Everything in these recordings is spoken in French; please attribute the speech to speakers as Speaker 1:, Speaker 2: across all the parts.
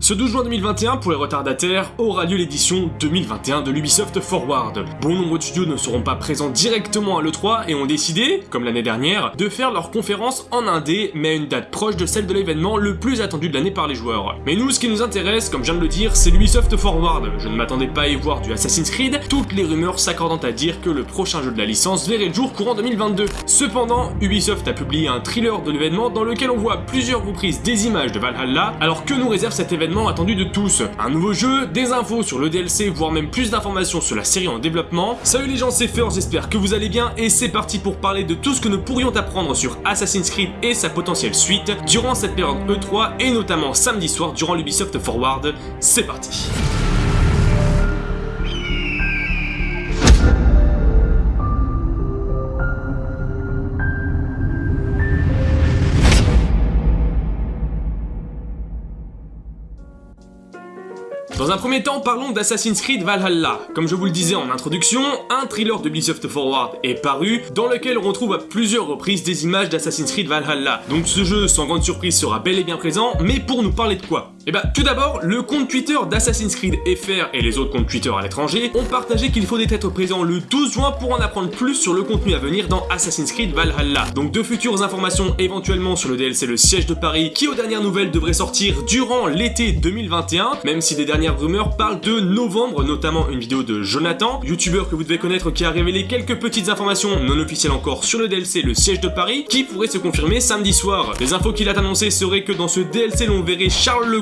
Speaker 1: Ce 12 juin 2021, pour les retardataires, aura lieu l'édition 2021 de l'Ubisoft Forward. Bon nombre de studios ne seront pas présents directement à l'E3 et ont décidé, comme l'année dernière, de faire leur conférence en indé, mais à une date proche de celle de l'événement le plus attendu de l'année par les joueurs. Mais nous, ce qui nous intéresse, comme je viens de le dire, c'est l'Ubisoft Forward. Je ne m'attendais pas à y voir du Assassin's Creed, toutes les rumeurs s'accordant à dire que le prochain jeu de la licence verrait le jour courant 2022. Cependant, Ubisoft a publié un thriller de l'événement dans lequel on voit plusieurs reprises des images de Valhalla, alors que nous réserve cet événement attendu de tous. Un nouveau jeu, des infos sur le DLC, voire même plus d'informations sur la série en développement. Salut les gens, c'est Fur, j'espère que vous allez bien et c'est parti pour parler de tout ce que nous pourrions apprendre sur Assassin's Creed et sa potentielle suite durant cette période E3 et notamment samedi soir durant l'Ubisoft Forward. C'est parti Dans un premier temps, parlons d'Assassin's Creed Valhalla. Comme je vous le disais en introduction, un thriller de Ubisoft Forward est paru, dans lequel on retrouve à plusieurs reprises des images d'Assassin's Creed Valhalla. Donc ce jeu, sans grande surprise, sera bel et bien présent, mais pour nous parler de quoi? Eh bah, tout d'abord, le compte Twitter d'Assassin's Creed FR et les autres comptes Twitter à l'étranger ont partagé qu'il faudrait être présent le 12 juin pour en apprendre plus sur le contenu à venir dans Assassin's Creed Valhalla. Donc de futures informations éventuellement sur le DLC Le Siège de Paris, qui aux dernières nouvelles devrait sortir durant l'été 2021, même si des dernières rumeurs parlent de novembre, notamment une vidéo de Jonathan, youtubeur que vous devez connaître qui a révélé quelques petites informations non officielles encore sur le DLC Le Siège de Paris, qui pourrait se confirmer samedi soir. Les infos qu'il a annoncées seraient que dans ce DLC l'on verrait Charles le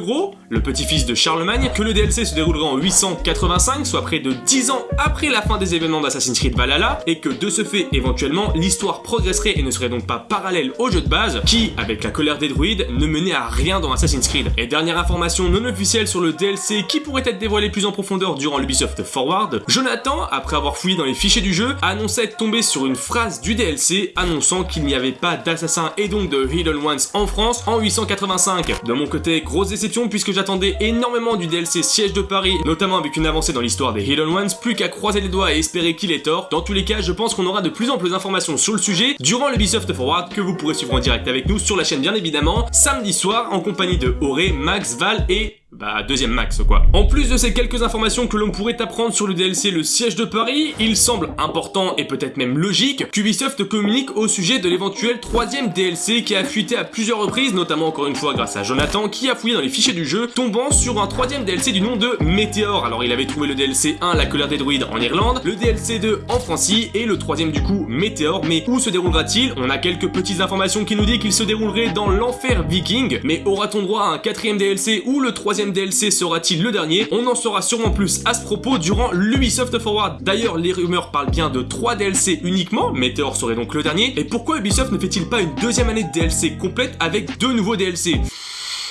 Speaker 1: Le petit-fils de Charlemagne, que le DLC se déroulerait en 885, soit près de 10 ans après la fin des événements d'Assassin's Creed Valhalla, et que de ce fait, éventuellement, l'histoire progresserait et ne serait donc pas parallèle au jeu de base, qui, avec la colère des druides, ne menait à rien dans Assassin's Creed. Et dernière information non officielle sur le DLC qui pourrait être dévoilé plus en profondeur durant l'Ubisoft Forward, Jonathan, après avoir fouillé dans les fichiers du jeu, annonçait être tombé sur une phrase du DLC annonçant qu'il n'y avait pas d'assassins et donc de Hidden Ones en France en 885. De mon côté, grosse déception puisque j'attendais énormément du DLC Siège de Paris, notamment avec une avancée dans l'histoire des Hidden Ones, plus qu'à croiser les doigts et espérer qu'il est tort. Dans tous les cas, je pense qu'on aura de plus en plus d'informations sur le sujet durant l'Ubisoft Forward que vous pourrez suivre en direct avec nous sur la chaîne bien évidemment, samedi soir en compagnie de Auré, Max, Val et bah, deuxième max, quoi. En plus de ces quelques informations que l'on pourrait apprendre sur le DLC Le Siège de Paris, il semble important et peut-être même logique qu'Ubisoft communique au sujet de l'éventuel troisième DLC qui a fuité à plusieurs reprises, notamment encore une fois grâce à Jonathan qui a fouillé dans les fichiers du jeu, tombant sur un troisième DLC du nom de Météor. Alors il avait trouvé le DLC 1, La colère des druides en Irlande, le DLC 2 en Francie et le troisième du coup Météor. Mais où se déroulera-t-il? On a quelques petites informations qui nous disent qu'il se déroulerait dans l'enfer viking, mais aura-t-on droit à un quatrième DLC ou le troisième DLC sera-t-il le dernier? On en saura sûrement plus à ce propos durant l'Ubisoft Forward. D'ailleurs, les rumeurs parlent bien de 3 DLC uniquement, Meteor serait donc le dernier. Et pourquoi Ubisoft ne fait-il pas une deuxième année de DLC complète avec deux nouveaux DLC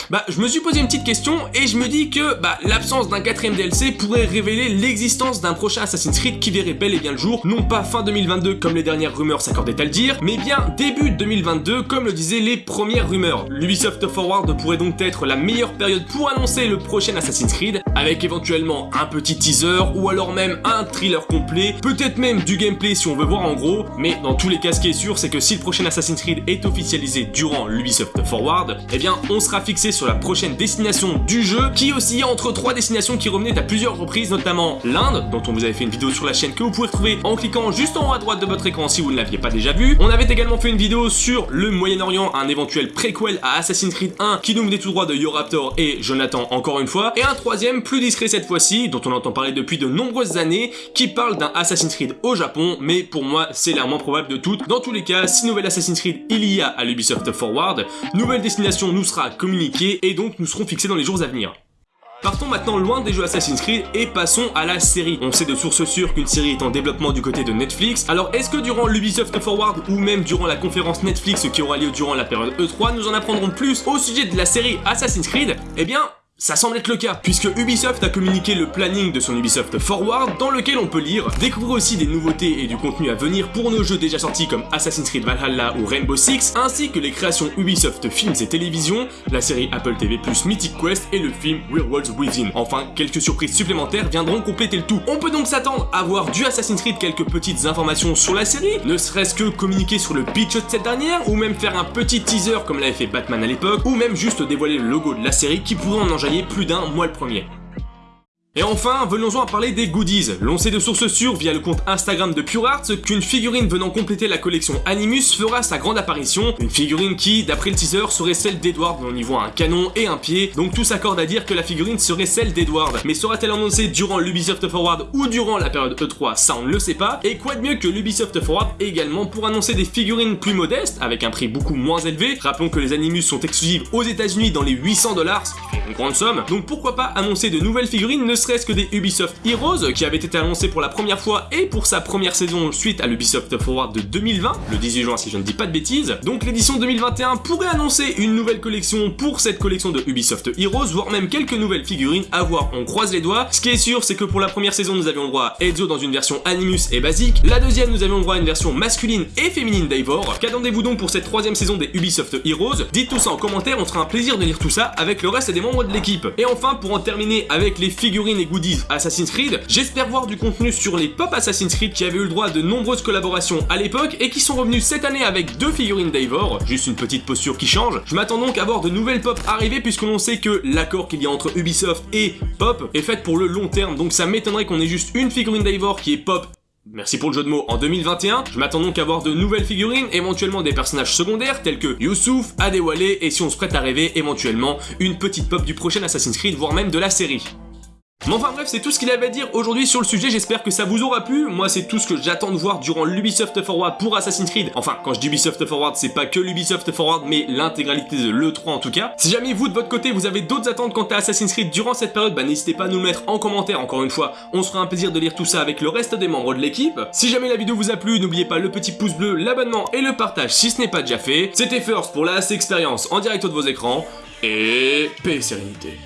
Speaker 1: bah, je me suis posé une petite question et je me dis que bah, l'absence d'un quatrième DLC pourrait révéler l'existence d'un prochain Assassin's Creed qui verrait bel et bien le jour, non pas fin 2022 comme les dernières rumeurs s'accordaient à le dire, mais bien début 2022 comme le disaient les premières rumeurs. L'Ubisoft Forward pourrait donc être la meilleure période pour annoncer le prochain Assassin's Creed, avec éventuellement un petit teaser ou alors même un thriller complet, peut-être même du gameplay si on veut voir en gros, mais dans tous les cas ce qui est sûr c'est que si le prochain Assassin's Creed est officialisé durant l'Ubisoft Forward, eh bien on sera fixé sur la prochaine destination du jeu, qui oscillait entre trois destinations qui revenaient à plusieurs reprises, notamment l'Inde, dont on vous avait fait une vidéo sur la chaîne que vous pouvez retrouver en cliquant juste en haut à droite de votre écran si vous ne l'aviez pas déjà vu. On avait également fait une vidéo sur le Moyen-Orient, un éventuel préquel à Assassin's Creed 1 qui nous venait tout droit de Yoraptor et Jonathan encore une fois, et un troisième plus discret cette fois-ci, dont on entend parler depuis de nombreuses années, qui parle d'un Assassin's Creed au Japon, mais pour moi c'est l'air probable de toutes. Dans tous les cas, si nouvelle Assassin's Creed il y a à l'Ubisoft Forward, nouvelle destination nous sera communiquée et donc nous serons fixés dans les jours à venir. Partons maintenant loin des jeux Assassin's Creed et passons à la série. On sait de sources sûres qu'une série est en développement du côté de Netflix, alors est-ce que durant l'Ubisoft Forward ou même durant la conférence Netflix qui aura lieu durant la période E3, nous en apprendrons plus au sujet de la série Assassin's Creed? Eh bien, ça semble être le cas, puisque Ubisoft a communiqué le planning de son Ubisoft Forward, dans lequel on peut lire, découvrir aussi des nouveautés et du contenu à venir pour nos jeux déjà sortis comme Assassin's Creed Valhalla ou Rainbow Six, ainsi que les créations Ubisoft Films et Télévision, la série Apple TV+, Mythic Quest et le film Werewolves Within. Enfin, quelques surprises supplémentaires viendront compléter le tout. On peut donc s'attendre à voir du Assassin's Creed quelques petites informations sur la série, ne serait-ce que communiquer sur le pitch de cette dernière, ou même faire un petit teaser comme l'avait fait Batman à l'époque, ou même juste dévoiler le logo de la série qui pourrait en plus d'un, moi le premier. Et enfin, venons-en à parler des goodies. L'on sait de sources sûres via le compte Instagram de Pure Arts qu'une figurine venant compléter la collection Animus fera sa grande apparition, une figurine qui, d'après le teaser, serait celle d'Edward, on y voit un canon et un pied, donc tout s'accorde à dire que la figurine serait celle d'Edward. Mais sera-t-elle annoncée durant l'Ubisoft Forward ou durant la période E3 Ça on ne le sait pas, et quoi de mieux que l'Ubisoft Forward également pour annoncer des figurines plus modestes, avec un prix beaucoup moins élevé, rappelons que les Animus sont exclusives aux états unis dans les 800 dollars, ce qui une grande somme, donc pourquoi pas annoncer de nouvelles figurines ne serait-ce que des Ubisoft Heroes, qui avait été annoncé pour la première fois et pour sa première saison suite à l'Ubisoft Forward de 2020, le 18 juin si je ne dis pas de bêtises. Donc l'édition 2021 pourrait annoncer une nouvelle collection pour cette collection de Ubisoft Heroes, voire même quelques nouvelles figurines à voir, on croise les doigts. Ce qui est sûr, c'est que pour la première saison, nous avions le droit à Ezio dans une version Animus et basique, la deuxième, nous avions le droit à une version masculine et féminine d'Eivor. Qu'attendez-vous donc pour cette troisième saison des Ubisoft Heroes? Dites tout ça en commentaire, on sera un plaisir de lire tout ça avec le reste des membres de l'équipe. Et enfin, pour en terminer avec les figurines et goodies Assassin's Creed, j'espère voir du contenu sur les pop Assassin's Creed qui avaient eu le droit de nombreuses collaborations à l'époque et qui sont revenus cette année avec deux figurines d'Eivor, juste une petite posture qui change. Je m'attends donc à voir de nouvelles pop arriver puisque l'on sait que l'accord qu'il y a entre Ubisoft et Pop est fait pour le long terme, donc ça m'étonnerait qu'on ait juste une figurine d'Eivor qui est Pop Merci pour le jeu de mots en 2021, je m'attends donc à voir de nouvelles figurines, éventuellement des personnages secondaires tels que Youssouf, Adewale et si on se prête à rêver, éventuellement une petite pop du prochain Assassin's Creed, voire même de la série. Mais enfin bref, c'est tout ce qu'il avait à dire aujourd'hui sur le sujet, j'espère que ça vous aura plu. Moi, c'est tout ce que j'attends de voir durant l'Ubisoft Forward pour Assassin's Creed. Enfin, quand je dis Ubisoft Forward, c'est pas que l'Ubisoft Forward, mais l'intégralité de l'E3 en tout cas. Si jamais vous, de votre côté, vous avez d'autres attentes quant à Assassin's Creed durant cette période, bah n'hésitez pas à nous le mettre en commentaire, encore une fois. On se fera un plaisir de lire tout ça avec le reste des membres de l'équipe. Si jamais la vidéo vous a plu, n'oubliez pas le petit pouce bleu, l'abonnement et le partage si ce n'est pas déjà fait. C'était First pour la Expérience en direct de vos écrans, et paix et sérénité.